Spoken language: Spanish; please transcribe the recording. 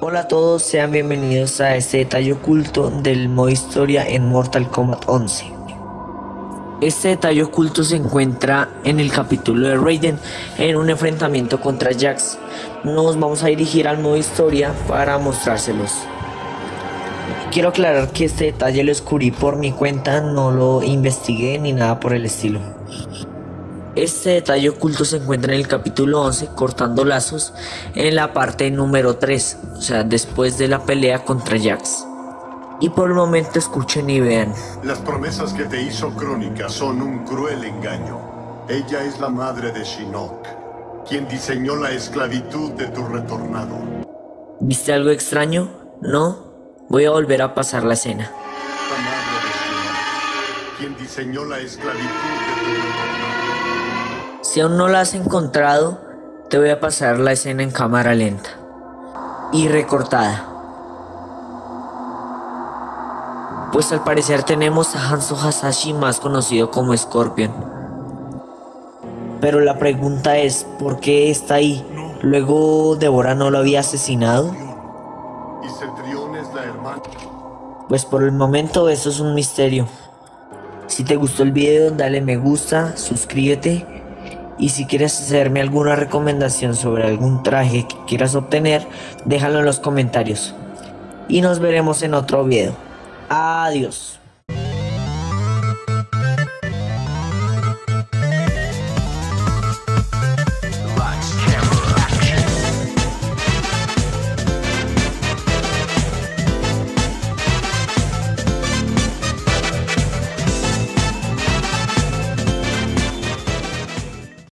Hola a todos, sean bienvenidos a este detalle oculto del modo historia en Mortal Kombat 11. Este detalle oculto se encuentra en el capítulo de Raiden en un enfrentamiento contra Jax. Nos vamos a dirigir al modo historia para mostrárselos. Quiero aclarar que este detalle lo descubrí por mi cuenta, no lo investigué ni nada por el estilo. Este detalle oculto se encuentra en el capítulo 11, cortando lazos, en la parte número 3, o sea, después de la pelea contra Jax. Y por el momento escuchen y vean. Las promesas que te hizo Crónica son un cruel engaño. Ella es la madre de Shinnok, quien diseñó la esclavitud de tu retornado. ¿Viste algo extraño? ¿No? Voy a volver a pasar la escena. La madre de Shinnok, quien diseñó la esclavitud de tu retornado. Si aún no la has encontrado, te voy a pasar la escena en cámara lenta y recortada. Pues al parecer tenemos a Hanzo Hasashi más conocido como Scorpion. Pero la pregunta es, ¿por qué está ahí? Luego Deborah no lo había asesinado. Y Cetrión es la hermana. Pues por el momento eso es un misterio. Si te gustó el video dale me gusta, suscríbete y si quieres hacerme alguna recomendación sobre algún traje que quieras obtener, déjalo en los comentarios. Y nos veremos en otro video. Adiós.